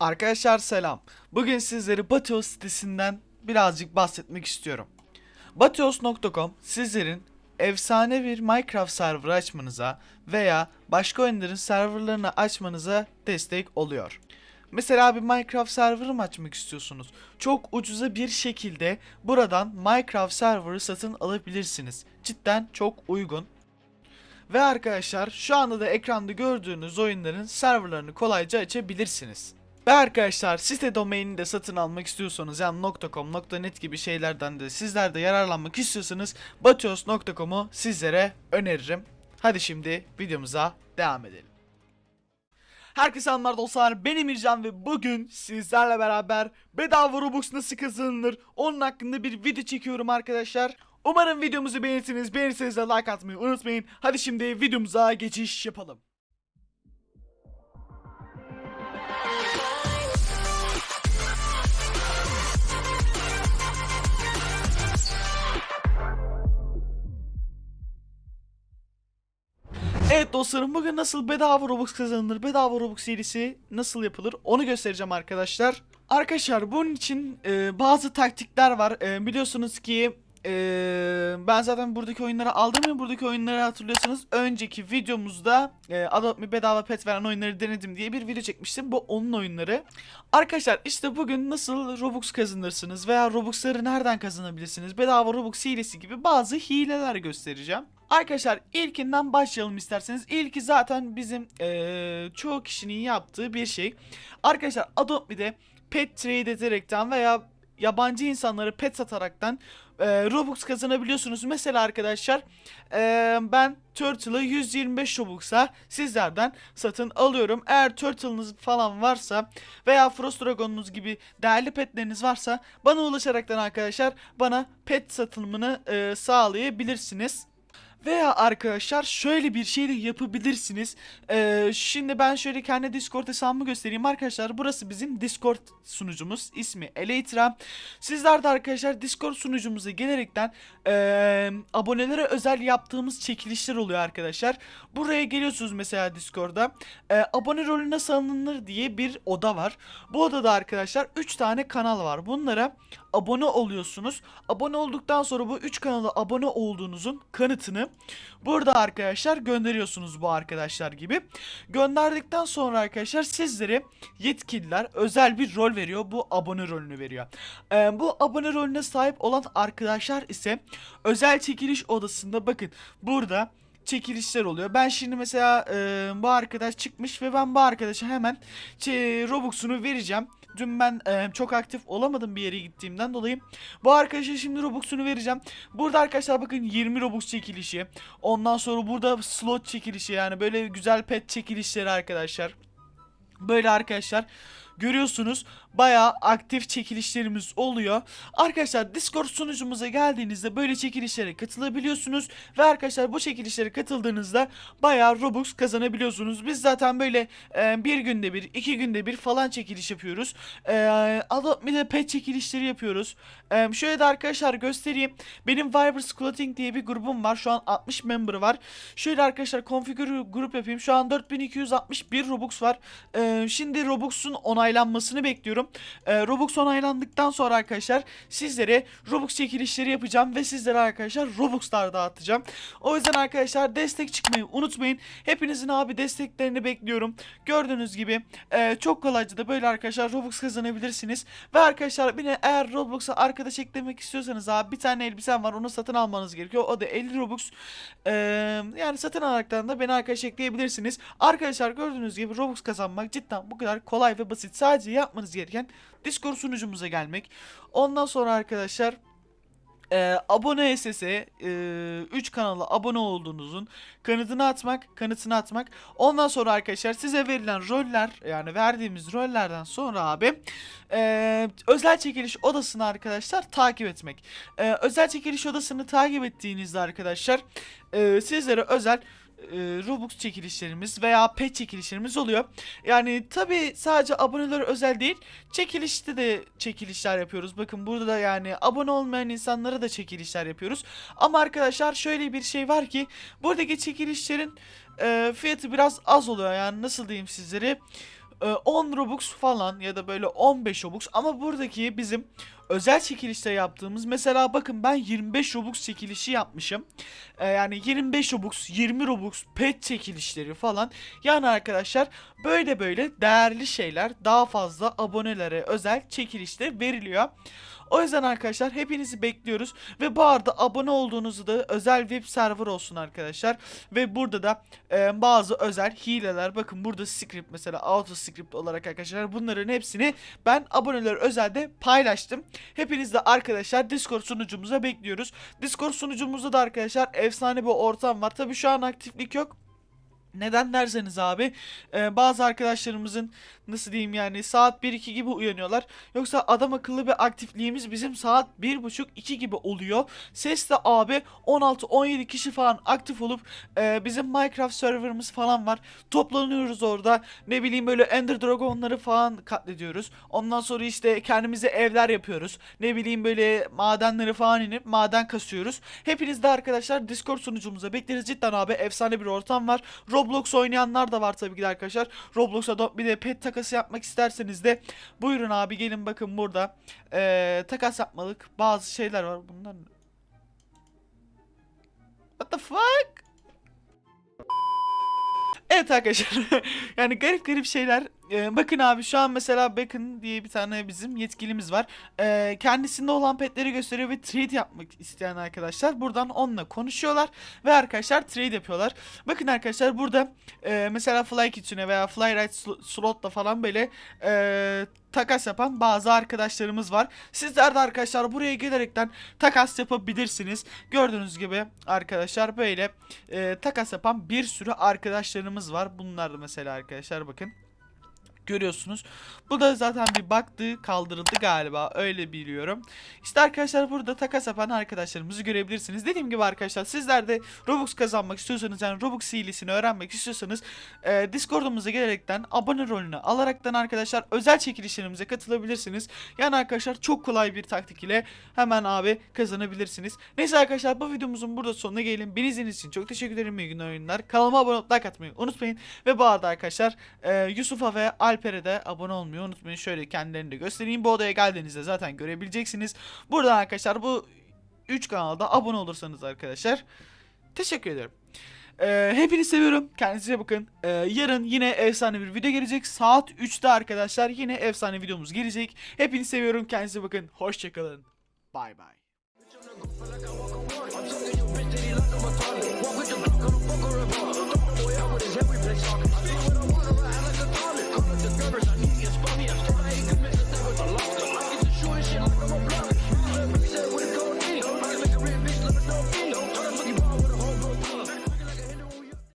Arkadaşlar selam. Bugün sizlere Batios sitesinden birazcık bahsetmek istiyorum. Batios.com sizlerin efsane bir Minecraft server açmanıza veya başka oyunların serverlarını açmanıza destek oluyor. Mesela bir Minecraft server mı açmak istiyorsunuz? Çok ucuza bir şekilde buradan Minecraft server'ı satın alabilirsiniz. Cidden çok uygun. Ve arkadaşlar şu anda da ekranda gördüğünüz oyunların serverlarını kolayca açabilirsiniz. Ve arkadaşlar site domainini de satın almak istiyorsanız yani .com, .net gibi şeylerden de sizler de yararlanmak istiyorsanız batios.com'u sizlere öneririm. Hadi şimdi videomuza devam edelim. Herkese selamlar dostlar ben Emircan ve bugün sizlerle beraber bedava Robux nasıl kazanılır onun hakkında bir video çekiyorum arkadaşlar. Umarım videomuzu beğenirsiniz. Beğenirseniz de like atmayı unutmayın. Hadi şimdi videomuza geçiş yapalım. Evet dostlarım bugün nasıl bedava Robux kazanılır, bedava Robux serisi nasıl yapılır onu göstereceğim arkadaşlar. Arkadaşlar bunun için e, bazı taktikler var. E, biliyorsunuz ki e, ben zaten buradaki oyunları aldım ya buradaki oyunları hatırlıyorsanız önceki videomuzda e, Adopt Me bedava pet veren oyunları denedim diye bir video çekmiştim. Bu onun oyunları. Arkadaşlar işte bugün nasıl Robux kazanırsınız veya Robux'ları nereden kazanabilirsiniz? Bedava Robux hilesi gibi bazı hileler göstereceğim. Arkadaşlar ilkinden başlayalım isterseniz. İlki zaten bizim eee, çoğu kişinin yaptığı bir şey. Arkadaşlar Adopt Me'de pet trade ederekten veya yabancı insanları pet sataraktan eee, Robux kazanabiliyorsunuz. Mesela arkadaşlar eee, ben Turtle'ı 125 Robux'a sizlerden satın alıyorum. Eğer Turtle'ınız falan varsa veya Frost Dragon'unuz gibi değerli petleriniz varsa bana ulaşaraktan arkadaşlar bana pet satılımını eee, sağlayabilirsiniz. Veya arkadaşlar şöyle bir şey de yapabilirsiniz. Ee, şimdi ben şöyle kendi Discord hesabımı göstereyim arkadaşlar. Burası bizim Discord sunucumuz. İsmi Elytra. Sizler de arkadaşlar Discord sunucumuza gelerekten ee, abonelere özel yaptığımız çekilişler oluyor arkadaşlar. Buraya geliyorsunuz mesela Discord'da. Ee, abone rolü nasıl alınır diye bir oda var. Bu odada arkadaşlar 3 tane kanal var. Bunlara abone oluyorsunuz. Abone olduktan sonra bu 3 kanala abone olduğunuzun kanıtını burada arkadaşlar gönderiyorsunuz bu arkadaşlar gibi. Gönderdikten sonra arkadaşlar sizlere yetkililer özel bir rol veriyor. Bu abone rolünü veriyor. Ee, bu abone rolüne sahip olan arkadaşlar ise özel çekiliş odasında bakın burada çekilişler oluyor. Ben şimdi mesela e, bu arkadaş çıkmış ve ben bu arkadaşa hemen Robux'unu vereceğim. Dün ben e, çok aktif olamadım bir yere gittiğimden dolayı. Bu arkadaşa şimdi Robux'unu vereceğim. Burada arkadaşlar bakın 20 Robux çekilişi. Ondan sonra burada slot çekilişi yani böyle güzel pet çekilişleri arkadaşlar. Böyle arkadaşlar görüyorsunuz bayağı aktif çekilişlerimiz oluyor. Arkadaşlar Discord sunucumuza geldiğinizde böyle çekilişlere katılabiliyorsunuz ve arkadaşlar bu çekilişlere katıldığınızda bayağı Robux kazanabiliyorsunuz. Biz zaten böyle e, bir günde bir, iki günde bir falan çekiliş yapıyoruz. E, Adopt Me'de pet çekilişleri yapıyoruz. E, şöyle de arkadaşlar göstereyim. Benim Vibers Clothing diye bir grubum var. Şu an 60 member var. Şöyle arkadaşlar configure grup yapayım. Şu an 4261 Robux var. E, şimdi Robux'un onaylanmasını bekliyorum. E, Robux onaylandıktan sonra arkadaşlar sizlere Robux çekilişleri yapacağım ve sizlere arkadaşlar Robux'lar dağıtacağım. O yüzden arkadaşlar destek çıkmayı unutmayın. Hepinizin abi desteklerini bekliyorum. Gördüğünüz gibi e, çok kolayca da böyle arkadaşlar Robux kazanabilirsiniz. Ve arkadaşlar de eğer Roblox'a arkadaş eklemek istiyorsanız abi bir tane elbisem var onu satın almanız gerekiyor. O da 50 Robux. E, yani satın alaraktan da beni arkadaş ekleyebilirsiniz. Arkadaşlar gördüğünüz gibi Robux kazanmak cidden bu kadar kolay ve basit. Sadece yapmanız gereken Discord sunucumuza gelmek. Ondan sonra arkadaşlar e, abone SS'e 3 kanala abone olduğunuzun kanıtını atmak, kanıtını atmak. Ondan sonra arkadaşlar size verilen roller yani verdiğimiz rollerden sonra abi e, özel çekiliş odasını arkadaşlar takip etmek. E, özel çekiliş odasını takip ettiğinizde arkadaşlar e, sizlere özel e, Robux çekilişlerimiz veya pet çekilişlerimiz oluyor. Yani tabi sadece abonelere özel değil çekilişte de çekilişler yapıyoruz. Bakın burada da yani abone olmayan insanlara da çekilişler yapıyoruz. Ama arkadaşlar şöyle bir şey var ki buradaki çekilişlerin e, fiyatı biraz az oluyor. Yani nasıl diyeyim sizlere e, 10 Robux falan ya da böyle 15 Robux ama buradaki bizim özel çekilişte yaptığımız mesela bakın ben 25 Robux çekilişi yapmışım. E, yani 25 Robux, 20 Robux pet çekilişleri falan. Yani arkadaşlar böyle böyle değerli şeyler daha fazla abonelere özel çekilişte veriliyor. O yüzden arkadaşlar hepinizi bekliyoruz ve bu arada abone olduğunuzu da özel web server olsun arkadaşlar ve burada da e, bazı özel hileler bakın burada script mesela auto script olarak arkadaşlar bunların hepsini ben aboneler özelde paylaştım. Hepiniz de arkadaşlar Discord sunucumuza bekliyoruz. Discord sunucumuzda da arkadaşlar efsane bir ortam var. Tabi şu an aktiflik yok. Neden derseniz abi e, bazı arkadaşlarımızın nasıl diyeyim yani saat 1-2 gibi uyanıyorlar. Yoksa adam akıllı bir aktifliğimiz bizim saat 1.30-2 gibi oluyor. Ses de abi 16-17 kişi falan aktif olup e, bizim Minecraft serverımız falan var. Toplanıyoruz orada ne bileyim böyle Ender Dragon'ları falan katlediyoruz. Ondan sonra işte kendimize evler yapıyoruz. Ne bileyim böyle madenleri falan inip maden kasıyoruz. Hepiniz de arkadaşlar Discord sunucumuza bekleriz. Cidden abi efsane bir ortam var. Roblox oynayanlar da var tabii ki arkadaşlar. Roblox'a bir de pet takası yapmak isterseniz de buyurun abi gelin bakın burada ee, takas yapmalık bazı şeyler var. Bunlar? What the fuck? Evet arkadaşlar yani garip garip şeyler Ee, bakın abi şu an mesela Bacon diye bir tane bizim yetkilimiz var. Ee, kendisinde olan petleri gösteriyor ve trade yapmak isteyen arkadaşlar buradan onunla konuşuyorlar ve arkadaşlar trade yapıyorlar. Bakın arkadaşlar burada e, mesela Fly Kitchen'e veya Fly Sl- Slot'la falan böyle e, takas yapan bazı arkadaşlarımız var. Sizler de arkadaşlar buraya gelerekten takas yapabilirsiniz. Gördüğünüz gibi arkadaşlar böyle e, takas yapan bir sürü arkadaşlarımız var. Bunlar da mesela arkadaşlar bakın görüyorsunuz. Bu da zaten bir baktı kaldırıldı galiba öyle biliyorum. İşte arkadaşlar burada takas yapan arkadaşlarımızı görebilirsiniz. Dediğim gibi arkadaşlar sizler de Robux kazanmak istiyorsanız yani Robux hilesini öğrenmek istiyorsanız e, Discord'umuza gelerekten abone rolünü alaraktan arkadaşlar özel çekilişlerimize katılabilirsiniz. Yani arkadaşlar çok kolay bir taktik ile hemen abi kazanabilirsiniz. Neyse arkadaşlar bu videomuzun burada sonuna gelelim. Beni izlediğiniz için çok teşekkür ederim. İyi günler oyunlar. Kanalıma abone olup like atmayı unutmayın. Ve bu arada arkadaşlar e, Yusuf'a ve Alper'e de abone olmayı unutmayın. Şöyle kendilerini de göstereyim. Bu odaya geldiğinizde zaten görebileceksiniz. Buradan arkadaşlar bu 3 kanalda abone olursanız arkadaşlar teşekkür ederim. Ee, hepinizi seviyorum. Kendinize bakın. Ee, yarın yine efsane bir video gelecek. Saat 3'te arkadaşlar yine efsane videomuz gelecek. Hepinizi seviyorum. Kendinize bakın. Hoşçakalın. Bay bay. Out with his head, we play soccer. I see